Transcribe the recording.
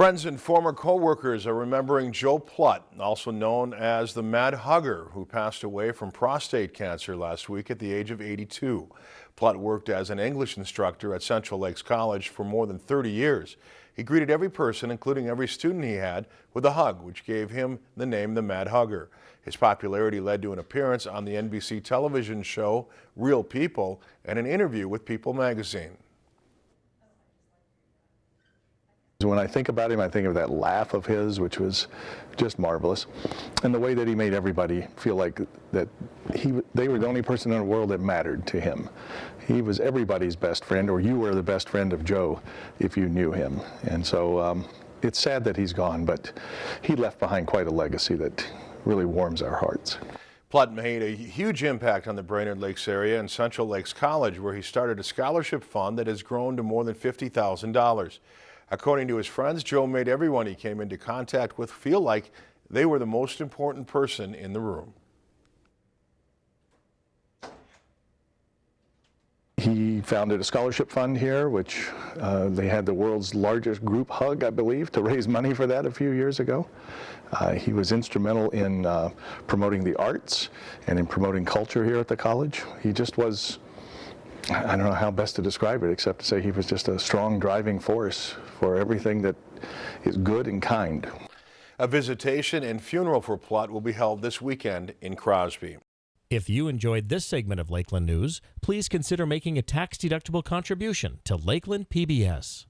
Friends and former co-workers are remembering Joe Plutt, also known as the Mad Hugger, who passed away from prostate cancer last week at the age of 82. Plutt worked as an English instructor at Central Lakes College for more than 30 years. He greeted every person, including every student he had, with a hug, which gave him the name the Mad Hugger. His popularity led to an appearance on the NBC television show Real People and an interview with People magazine. When I think about him, I think of that laugh of his, which was just marvelous, and the way that he made everybody feel like that he, they were the only person in the world that mattered to him. He was everybody's best friend, or you were the best friend of Joe if you knew him. And so um, it's sad that he's gone, but he left behind quite a legacy that really warms our hearts. Plutt made a huge impact on the Brainerd Lakes area and Central Lakes College, where he started a scholarship fund that has grown to more than $50,000. According to his friends, Joe made everyone he came into contact with feel like they were the most important person in the room. He founded a scholarship fund here, which uh, they had the world's largest group hug, I believe, to raise money for that a few years ago. Uh, he was instrumental in uh, promoting the arts and in promoting culture here at the college. He just was I don't know how best to describe it except to say he was just a strong driving force for everything that is good and kind. A visitation and funeral for Plutt will be held this weekend in Crosby. If you enjoyed this segment of Lakeland News, please consider making a tax-deductible contribution to Lakeland PBS.